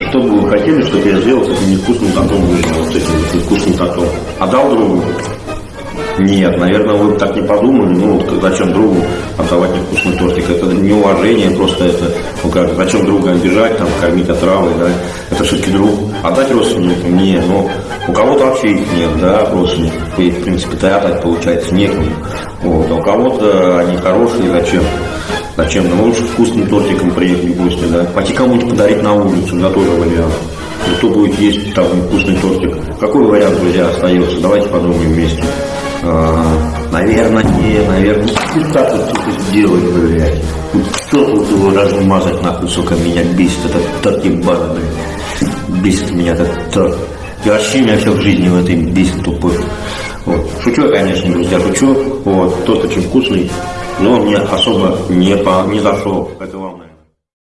Что бы вы хотели, чтобы я сделал с этим невкусным выжил, вот с этим вот невкусным тортом? Отдал другу? Нет, наверное, вы так не подумали. Ну, вот зачем другу отдавать невкусный тортик? Это неуважение, просто это, ну как, зачем друга обижать, там, кормить отравой, да? Это все-таки друг. Отдать родственникам? Не, ну, у кого-то вообще их нет, да, родственников. И, в принципе-то и отдать, получается, некому. Вот, а у кого-то они хорошие, зачем? Зачем? Ну, лучше вкусным тортиком приехать в гости, да? Пойти кому-нибудь подарить на улицу, да, тоже вариант. Ну, Кто будет есть там вкусный тортик? Какой вариант, друзья, остается? Давайте подумаем вместе. А, наверное, не, наверное. Ну, как вот тут сделать, блядь? Вот Что тут его размазать, нахуй, сука, меня бесит этот торт ебаный, блядь. Бесит меня этот торт. И вообще меня все в жизни в этой бесит тупой. Вот. Шучу конечно, друзья, шучу. Вот. Торт очень вкусный, но мне особо не, по, не зашел. Это наверное.